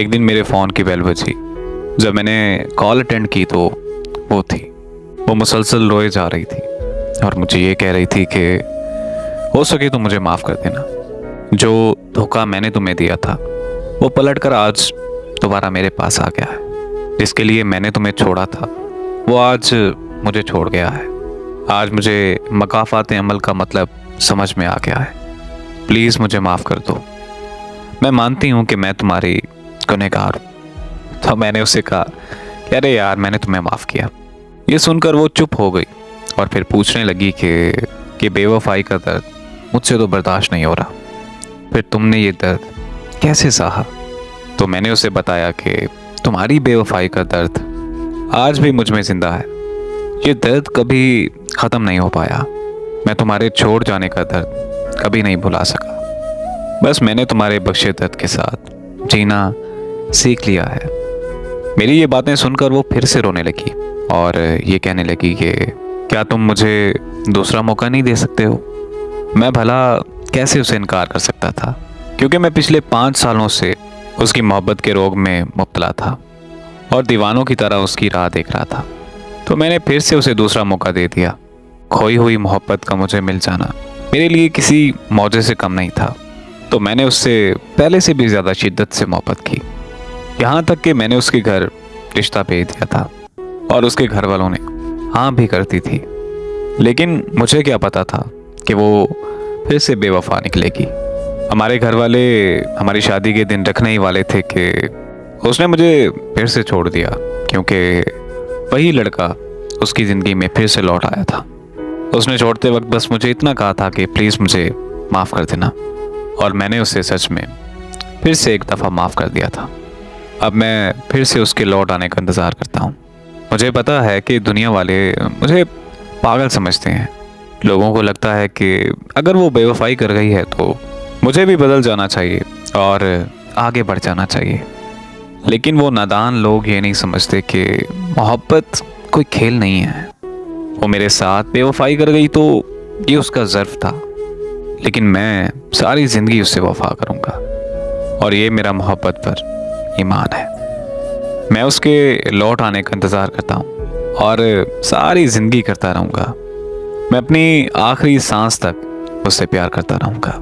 एक दिन मेरे फ़ोन की बेल बजी। जब मैंने कॉल अटेंड की तो वो थी। वो मुसलसल रोए जा रही थी और मुझे ये कह रही थी कि, हो सके तो मुझे माफ़ कर देना। जो धोखा मैंने तुम्हें दिया था, वो पलट कर आज दोबारा मेरे पास आ गया है। जिसके लिए मैंने तुम्हें छोड़ा था, वो आज मुझे छोड़ गया है। आज मुझे मकाफात अमल का मतलब समझ में आ गया है। प्लीज़ मुझे माफ़ कर दो। मैं मानती हूँ कि मैं तुम्हारी गुनहगार तो मैंने उससे कहा कि, अरे यार, मैंने तुम्हें माफ़ किया। ये सुनकर वो चुप हो गई और फिर पूछने लगी कि कि बेवफाई का दर्द मुझसे तो बर्दाश्त नहीं हो रहा। फिर तुमने ये दर्द कैसे सहा? तो मैंने उसे बताया कि, तुम्हारी बेवफाई का दर्द आज भी मुझमें ज़िंदा है। ये दर्द कभी ख़त्म नहीं हो पाया। मैं तुम्हारे छोड़ जाने का दर्द कभी नहीं भुला सका। बस मैंने तुम्हारे बख्शे दर्द के साथ जीना सीख लिया है। मेरी ये बातें सुनकर वो फिर से रोने लगी और ये कहने लगी कि, क्या तुम मुझे दूसरा मौका नहीं दे सकते हो? मैं भला कैसे उसे इनकार कर सकता था? क्योंकि मैं पिछले पाँच सालों से उसकी मोहब्बत के रोग में मुबतला था और दीवानों की तरह उसकी राह देख रहा था। तो मैंने फिर से उसे दूसरा मौका दे दिया। खोई हुई मोहब्बत का मुझे मिल जाना मेरे लिए किसी मौजे से कम नहीं था। तो मैंने उससे पहले से भी ज़्यादा शिद्दत से मोहब्बत की। यहाँ तक कि मैंने उसके घर रिश्ता भेज दिया था और उसके घर वालों ने हाँ भी करती थी। लेकिन मुझे क्या पता था कि वो फिर से बेवफा निकलेगी। हमारे घर वाले हमारी शादी के दिन रखने ही वाले थे कि उसने मुझे फिर से छोड़ दिया, क्योंकि वही लड़का उसकी ज़िंदगी में फिर से लौट आया था। उसने छोड़ते वक्त बस मुझे इतना कहा था कि प्लीज़ मुझे माफ़ कर देना। और मैंने उसे सच में फिर से एक दफ़ा माफ़ कर दिया था। अब मैं फिर से उसके लौट आने का इंतज़ार करता हूँ। मुझे पता है कि दुनिया वाले मुझे पागल समझते हैं। लोगों को लगता है कि अगर वो बेवफाई कर गई है तो मुझे भी बदल जाना चाहिए और आगे बढ़ जाना चाहिए। लेकिन वो नादान लोग ये नहीं समझते कि मोहब्बत कोई खेल नहीं है। वो मेरे साथ बेवफाई कर गई तो ये उसका ज़र्फ था। लेकिन मैं सारी ज़िंदगी उससे वफा करूँगा और ये मेरा मोहब्बत पर ईमान है। मैं उसके लौट आने का इंतज़ार करता हूँ और सारी ज़िंदगी करता रहूँगा। मैं अपनी आखिरी सांस तक उससे प्यार करता रहूँगा।